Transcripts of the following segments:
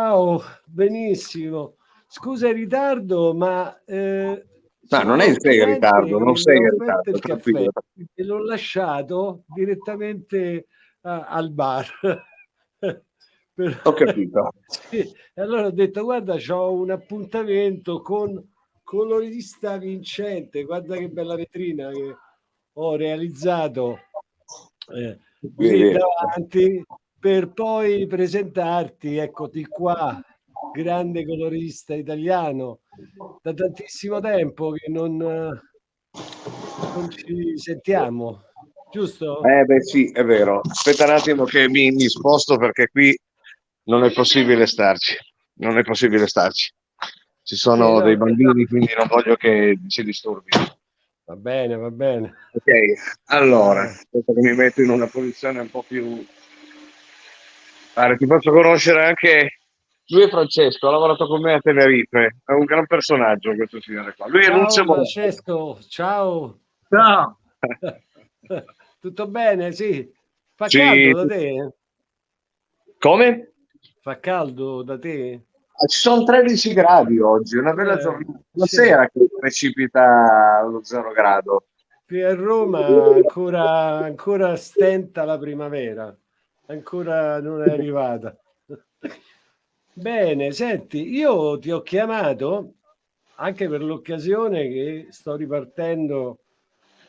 Ciao, benissimo. Scusa il ritardo, ma... Eh, no, non è sei in ritardo, non sei in ritardo. E l'ho lasciato direttamente uh, al bar. per... Ho capito. sì, allora ho detto, guarda, ho un appuntamento con colorista vincente, guarda che bella vetrina che ho realizzato eh, qui davanti per poi presentarti, eccoti qua, grande colorista italiano, da tantissimo tempo che non, non ci sentiamo, giusto? Eh beh sì, è vero. Aspetta un attimo che mi, mi sposto perché qui non è possibile starci, non è possibile starci. Ci sono dei bambini, quindi non voglio che si disturbino. Va bene, va bene. Ok, allora, aspetta che mi metto in una posizione un po' più Guarda, ti posso conoscere anche lui è Francesco, ha lavorato con me a Tenerife, è un gran personaggio questo signore qua. Lui ciao, è Lucio Francesco, ciao. Ciao. Tutto bene? Sì. Fa sì. caldo da te? Come? Fa caldo da te? Ah, ci sono 13 gradi oggi, una bella eh, giornata. La sì. sera che precipita lo zero grado. Qui a Roma ancora, ancora stenta la primavera ancora non è arrivata. Bene, senti, io ti ho chiamato anche per l'occasione che sto ripartendo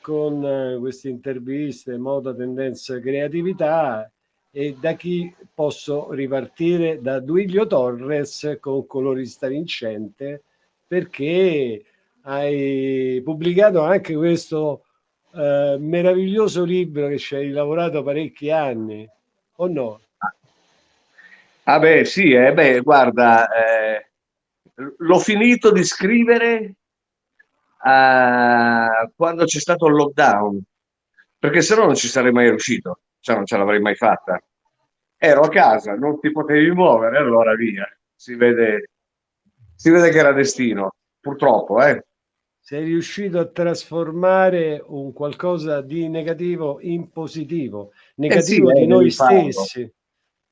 con eh, queste interviste, moda, tendenza, creatività e da chi posso ripartire da Duilio Torres con colorista vincente perché hai pubblicato anche questo eh, meraviglioso libro che ci hai lavorato parecchi anni o no? Ah beh sì, eh, beh, guarda, eh, l'ho finito di scrivere eh, quando c'è stato il lockdown, perché se no non ci sarei mai riuscito, cioè non ce l'avrei mai fatta. Ero a casa, non ti potevi muovere, allora via, si vede, si vede che era destino, purtroppo, eh sei riuscito a trasformare un qualcosa di negativo in positivo, negativo eh sì, di noi stessi,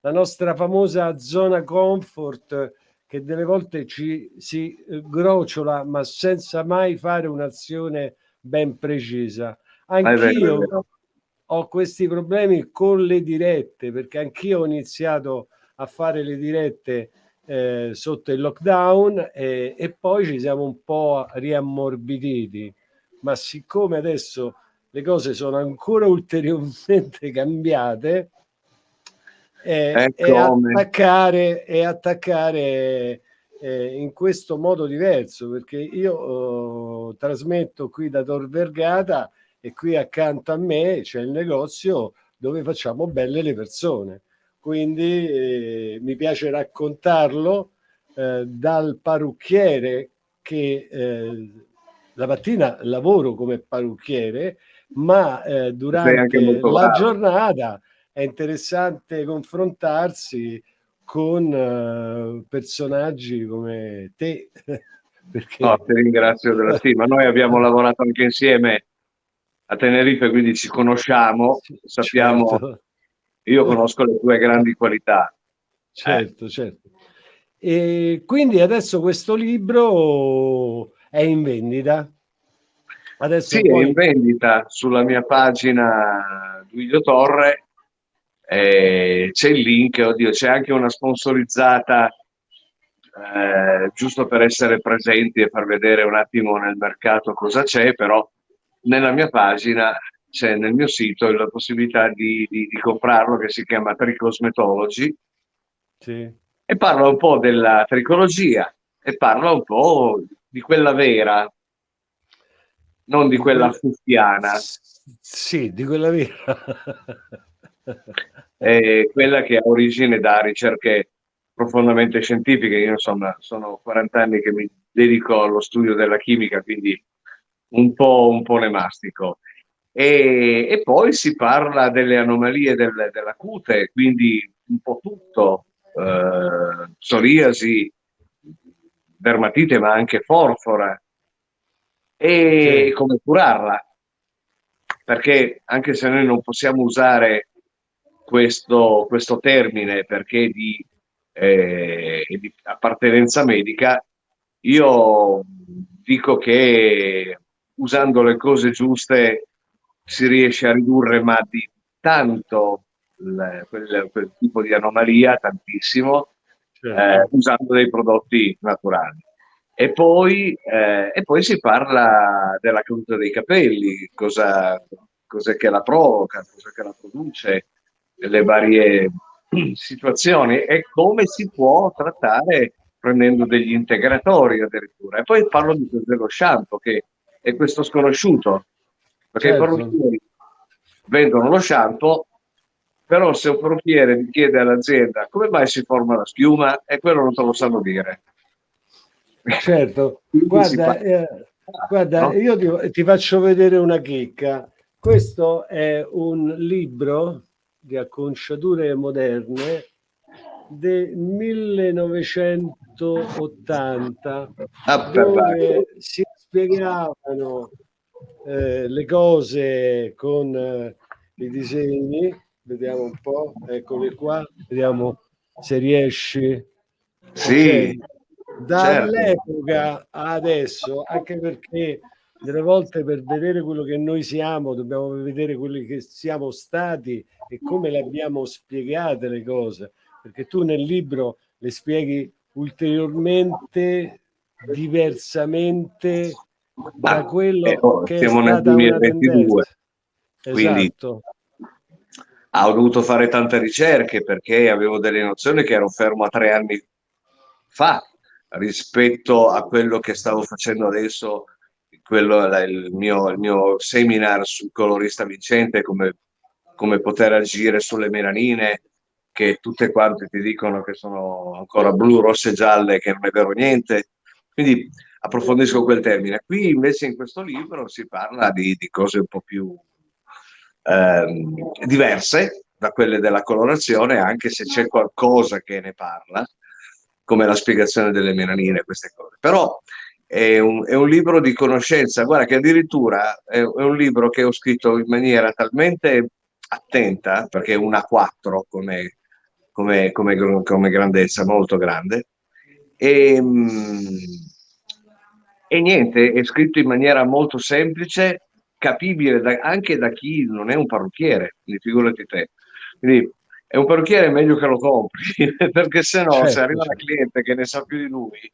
la nostra famosa zona comfort che delle volte ci si eh, grociola ma senza mai fare un'azione ben precisa. Anch'io ho questi problemi con le dirette perché anch'io ho iniziato a fare le dirette eh, sotto il lockdown e, e, poi ci siamo un po' riammorbiditi. Ma siccome adesso le cose sono ancora ulteriormente cambiate, eh, e attaccare, e attaccare eh, in questo modo diverso, perché io oh, trasmetto qui da Tor Vergata e qui accanto a me c'è il negozio dove facciamo belle le persone. Quindi eh, mi piace raccontarlo eh, dal parrucchiere che eh, la mattina lavoro come parrucchiere, ma eh, durante la giornata è interessante confrontarsi con uh, personaggi come te. Perché... No, ti ringrazio della stima. Noi abbiamo lavorato anche insieme a Tenerife, quindi ci conosciamo, sappiamo certo. Io conosco le tue grandi qualità. Certo, eh. certo. E quindi adesso questo libro è in vendita? Adesso sì, poi... è in vendita sulla mia pagina Guido Torre. Eh, c'è il link, oddio, c'è anche una sponsorizzata eh, giusto per essere presenti e far vedere un attimo nel mercato cosa c'è, però nella mia pagina c'è nel mio sito la possibilità di, di, di comprarlo che si chiama Tricosmetology sì. e parla un po' della tricologia e parla un po' di quella vera, non di quella fuffiana. Sì, di quella vera. è quella che ha origine da ricerche profondamente scientifiche. Io insomma sono 40 anni che mi dedico allo studio della chimica, quindi un po', un po' ne mastico e, e poi si parla delle anomalie del, della cute, quindi un po' tutto, eh, psoriasi, dermatite ma anche forfora e sì. come curarla perché anche se noi non possiamo usare questo, questo termine perché di eh, di appartenenza medica, io dico che usando le cose giuste si riesce a ridurre ma di tanto il, quel, quel, tipo di anomalia, tantissimo, certo. eh, usando dei prodotti naturali. E poi, eh, e poi, si parla della caduta dei capelli, cosa, cos'è che la provoca, cos'è che la produce, le varie situazioni e come si può trattare prendendo degli integratori addirittura. E poi parlo di, dello shampoo, che è questo sconosciuto, perché certo. i parrucchieri vendono lo shampoo, però se un parrucchiere chiede all'azienda come mai si forma la schiuma, e quello non te lo sanno dire. Certo, guarda, eh, guarda no? io ti, ti, faccio vedere una chicca. Questo è un libro di acconciature moderne del 1980 ah, dove si spiegavano eh, le cose con eh, i disegni. Vediamo un po' eccoli qua. Vediamo se riesci. Sì. Okay. Dall'epoca certo. adesso anche perché delle volte per vedere quello che noi siamo dobbiamo vedere quelli che siamo stati e come le abbiamo spiegate le cose perché tu nel libro le spieghi ulteriormente diversamente da quello eh, oh, che siamo nel 2022 quindi esatto. ho dovuto fare tante ricerche perché avevo delle nozioni che ero fermo a tre anni fa rispetto a quello che stavo facendo adesso quello il mio, il mio seminar sul colorista vincente come, come poter agire sulle melanine che tutte quante ti dicono che sono ancora blu, rosse gialle che non è vero niente quindi approfondisco quel termine. Qui invece in questo libro si parla di, di cose un po' più ehm, diverse da quelle della colorazione, anche se c'è qualcosa che ne parla, come la spiegazione delle melanine, queste cose. Però è un, è un libro di conoscenza, guarda che addirittura è, un libro che ho scritto in maniera talmente attenta, perché è una 4 come, come, come, come grandezza, molto grande, e, ehm, e niente, è scritto in maniera molto semplice, capibile da, anche da chi non è un parrucchiere, quindi figurati te. Quindi è un parrucchiere è meglio che lo compri, perché se no certo, se arriva certo. la cliente che ne sa più di lui,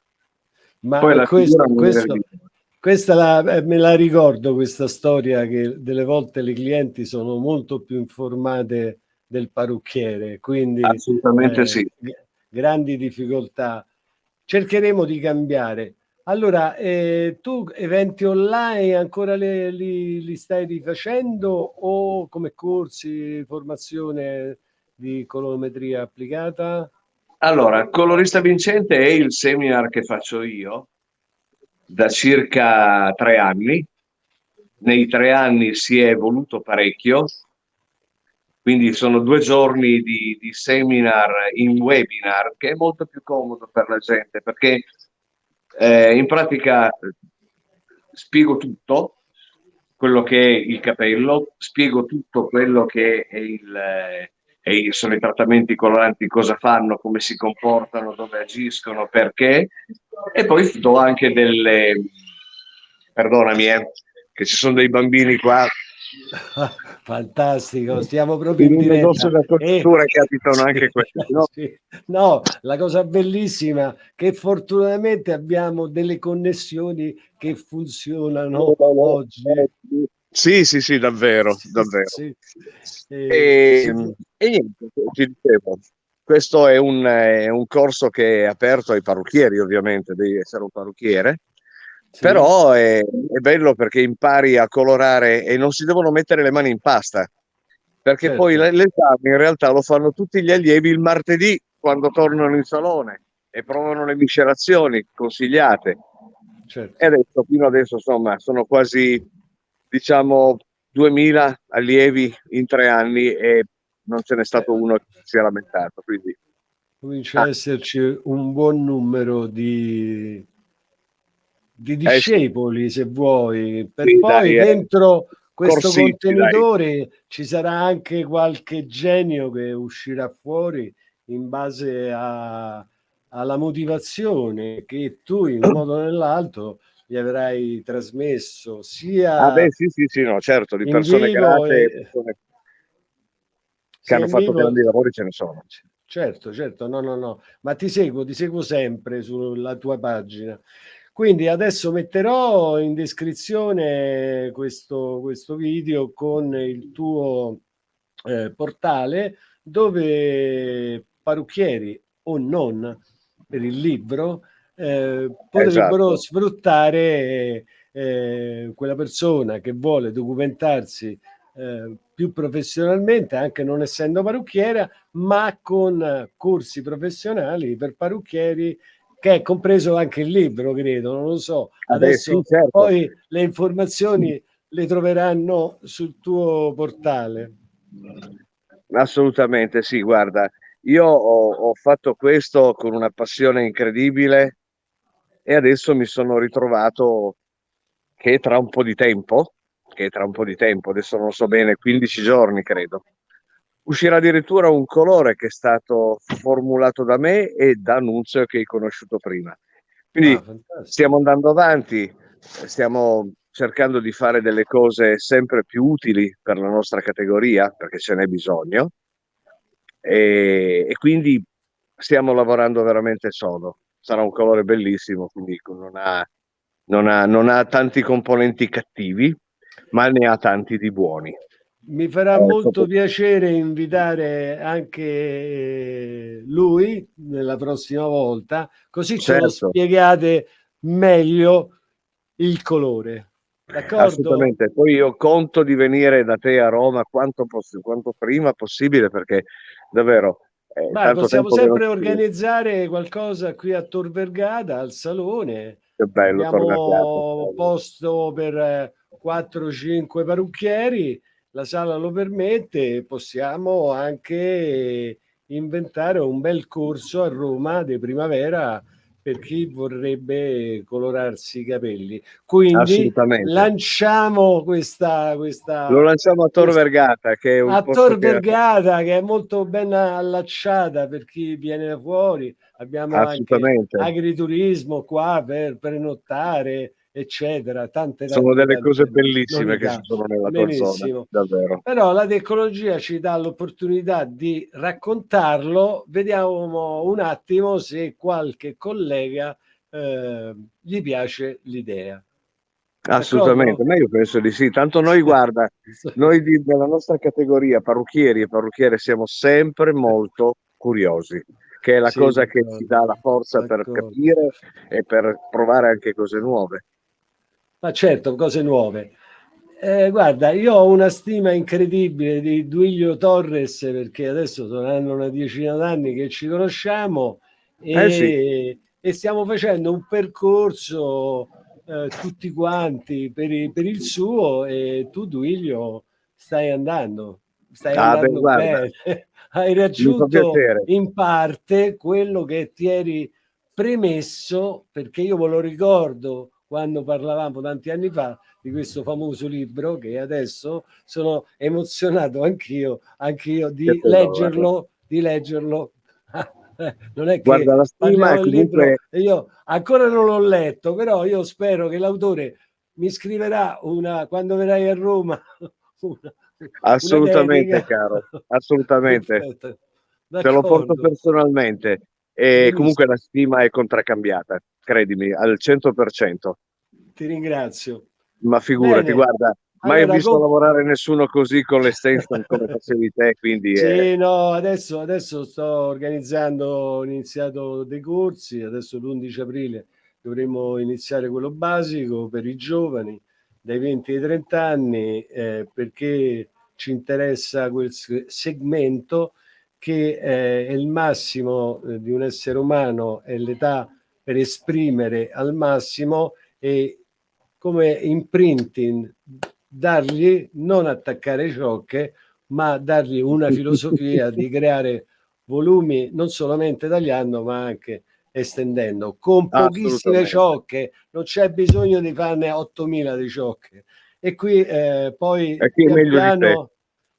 ma poi la questo, questo, questa la, eh, me la ricordo questa storia che delle volte le clienti sono molto più informate del parrucchiere, quindi assolutamente eh, sì. Grandi difficoltà. Cercheremo di cambiare. Allora, eh, tu eventi online ancora le, li, li, stai rifacendo o come corsi, formazione di colorimetria applicata? Allora, Colorista Vincente è il seminar che faccio io da circa tre anni. Nei tre anni si è evoluto parecchio, quindi sono due giorni di, di seminar in webinar che è molto più comodo per la gente perché eh, in pratica spiego tutto quello che è il capello, spiego tutto quello che è il, eh, sono i trattamenti coloranti, cosa fanno, come si comportano, dove agiscono, perché, e poi do anche delle, perdonami, eh, che ci sono dei bambini qua Fantastico, stiamo proprio in diretta. Da cultura eh, capitano anche questi. No? Sì. no, la cosa bellissima che fortunatamente abbiamo delle connessioni che funzionano oggi. Sì, sì, sì, davvero, sì, davvero. Sì. E, e, e, niente, ti dicevo, questo è un, è un corso che è aperto ai parrucchieri, ovviamente, devi essere un parrucchiere, sì. Però è, è, bello perché impari a colorare e non si devono mettere le mani in pasta, perché certo. poi l'esame in realtà lo fanno tutti gli allievi il martedì quando tornano in salone e provano le miscelazioni consigliate. Certo. E adesso, fino adesso, insomma, sono quasi, diciamo, 2000 allievi in tre anni e non ce n'è stato uno che si è lamentato. Quindi... Comincia ah. ad esserci un buon numero di di discepoli, eh, se vuoi, per sì, poi dai, eh, dentro questo contenitore dai. ci sarà anche qualche genio che uscirà fuori in base a, alla motivazione che tu in un modo o nell'altro gli avrai trasmesso sia ah beh sì sì sì no certo di persone grate e persone che hanno fatto vivo... grandi lavori ce ne sono. Certo certo no no no ma ti seguo ti seguo sempre sulla tua pagina. Quindi adesso metterò in descrizione questo, questo video con il tuo eh, portale dove parrucchieri o non per il libro eh, potrebbero esatto. sfruttare eh, quella persona che vuole documentarsi eh, più professionalmente, anche non essendo parrucchiera, ma con corsi professionali per parrucchieri che è compreso anche il libro, credo, non lo so. Adesso sì, certo. poi le informazioni le troveranno sul tuo portale. Assolutamente sì, guarda, io ho, ho fatto questo con una passione incredibile e adesso mi sono ritrovato che tra un po' di tempo, che tra un po' di tempo, adesso non so bene, 15 giorni credo, uscirà addirittura un colore che è stato formulato da me e da Nunzio che hai conosciuto prima. Quindi ah, stiamo andando avanti, stiamo cercando di fare delle cose sempre più utili per la nostra categoria, perché ce n'è bisogno, e, e quindi stiamo lavorando veramente sodo. Sarà un colore bellissimo, quindi non ha, non ha, non ha tanti componenti cattivi, ma ne ha tanti di buoni. Mi farà eh, molto piacere invitare anche lui nella prossima volta, così certo. ce lo spiegate meglio il colore. D'accordo? Assolutamente. Poi io conto di venire da te a Roma quanto, quanto prima possibile perché davvero eh, Ma possiamo sempre organizzare qualcosa qui a Tor Vergata al salone. Che bello, Abbiamo posto per 4-5 eh, parrucchieri la sala lo permette, possiamo anche inventare un bel corso a Roma di primavera per chi vorrebbe colorarsi i capelli. Quindi lanciamo questa, questa... Lo lanciamo a Tor Vergata, che è un a Tor Vergata, che... è molto ben allacciata per chi viene da fuori. Abbiamo anche agriturismo qua per prenottare eccetera. Tante, sono delle cose bellissime che ci sono nella Benissimo. tua zona, davvero. Però la tecnologia ci dà l'opportunità di raccontarlo. Vediamo un attimo se qualche collega eh, gli piace l'idea. Assolutamente, ma io penso di sì. Tanto noi, guarda, noi di, della nostra categoria, parrucchieri e parrucchiere, siamo sempre molto curiosi, che è la sì, cosa che ci dà la forza per capire e per provare anche cose nuove ma certo, cose nuove. Eh, guarda, io ho una stima incredibile di Duilio Torres perché adesso saranno una decina d'anni che ci conosciamo e, eh sì. e, stiamo facendo un percorso eh, tutti quanti per, per, il suo e tu Duilio stai andando, stai ah, andando beh, bene, hai raggiunto in parte quello che ti eri premesso perché io ve lo ricordo quando parlavamo tanti anni fa di questo famoso libro che adesso sono emozionato anch'io, anch'io di leggerlo, di leggerlo. non è che Guarda, la stima comunque... io ancora non l'ho letto, però io spero che l'autore mi scriverà una quando verrai a Roma. Una, assolutamente, una caro, assolutamente. Te lo porto personalmente. E comunque la stima è contraccambiata, credimi, al 100%. Ti ringrazio. Ma figurati, Bene. guarda, mai allora, ho visto com... lavorare nessuno così con l'extension come facevi te, quindi... Sì, è... no, adesso, adesso sto organizzando, ho iniziato dei corsi, adesso l'11 aprile dovremo iniziare quello basico per i giovani dai 20 ai 30 anni eh, perché ci interessa quel segmento che eh, è il massimo eh, di un essere umano, è l'età per esprimere al massimo e come imprinting dargli, non attaccare ciocche, ma dargli una filosofia di creare volumi non solamente tagliando ma anche estendendo. Con pochissime ciocche non c'è bisogno di farne 8000 di ciocche. E qui eh, poi pian piano,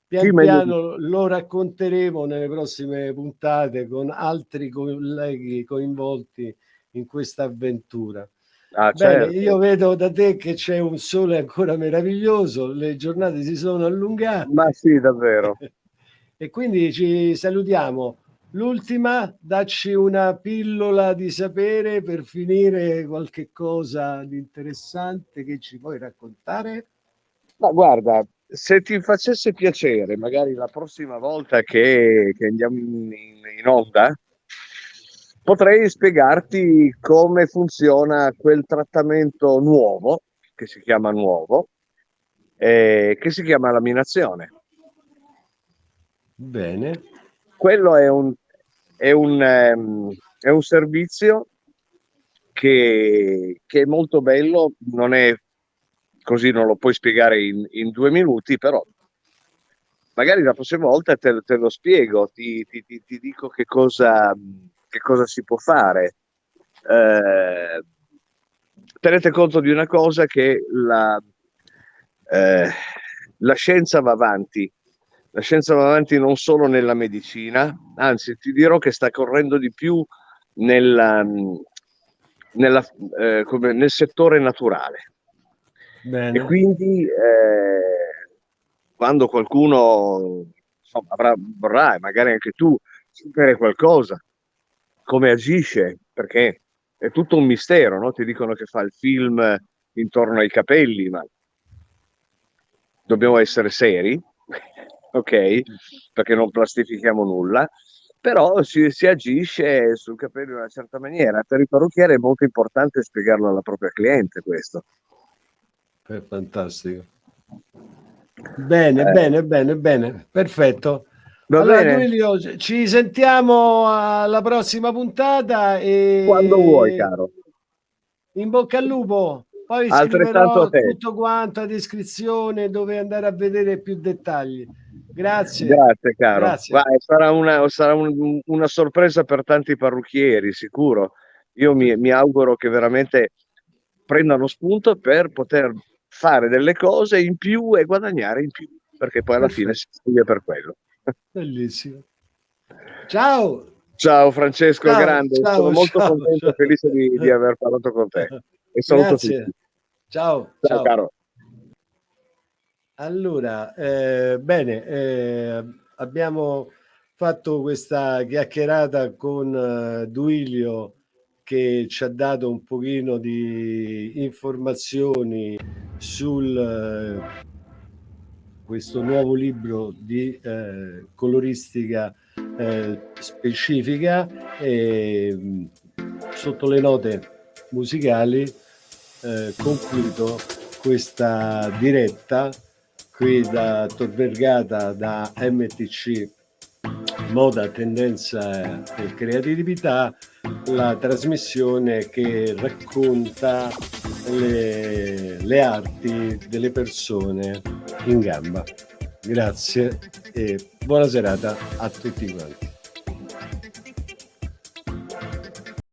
pian piano lo racconteremo nelle prossime puntate con altri colleghi coinvolti in questa avventura. Ah, Bene, certo. io vedo da te che c'è un sole ancora meraviglioso, le giornate si sono allungate. Ma sì, davvero. e quindi ci salutiamo. L'ultima, dacci una pillola di sapere per finire qualche cosa di interessante che ci puoi raccontare? Ma guarda, se ti facesse piacere, magari la prossima volta che, che andiamo in, in onda, potrei spiegarti come funziona quel trattamento nuovo, che si chiama nuovo, eh, che si chiama laminazione. Bene. Quello è un, è un, um, è un servizio che, che, è molto bello, non è così, non lo puoi spiegare in, in due minuti, però magari la prossima volta te, te lo spiego, ti, ti, ti, ti dico che cosa che cosa si può fare. Eh, tenete conto di una cosa che la, eh, la scienza va avanti. La scienza va avanti non solo nella medicina, anzi ti dirò che sta correndo di più nella, nella, eh, nel settore naturale. Bene. E quindi eh, quando qualcuno insomma, avrà, vorrà, magari anche tu, sapere qualcosa come agisce, perché è tutto un mistero, no? Ti dicono che fa il film intorno ai capelli, ma dobbiamo essere seri, ok? Perché non plastifichiamo nulla, però si, si, agisce sul capello in una certa maniera. Per il parrucchiere è molto importante spiegarlo alla propria cliente questo. È fantastico. Bene, eh. bene, bene, bene, perfetto. Va allora, Duilio, ci sentiamo alla prossima puntata. E... Quando vuoi, caro. In bocca al lupo. Poi scriverò tutto quanto a descrizione dove andare a vedere più dettagli. Grazie. Grazie, caro. Grazie. Vai, sarà, una, sarà un, una, sorpresa per tanti parrucchieri, sicuro. Io mi, mi auguro che veramente prendano spunto per poter fare delle cose in più e guadagnare in più, perché poi alla fine si studia per quello. Bellissimo. Ciao. Ciao Francesco ciao, Grande, ciao, sono molto ciao, contento e felice di, di, aver parlato con te. E saluto Grazie. tutti. Ciao, ciao, caro. Allora, eh, bene, eh, abbiamo fatto questa chiacchierata con uh, Duilio che ci ha dato un pochino di informazioni sul uh, questo nuovo libro di eh, coloristica eh, specifica e sotto le note musicali eh, concludo questa diretta qui da Tor Vergata da MTC Moda, Tendenza e Creatività la trasmissione che racconta le, le arti delle persone in gamba. Grazie e buona serata a tutti quanti.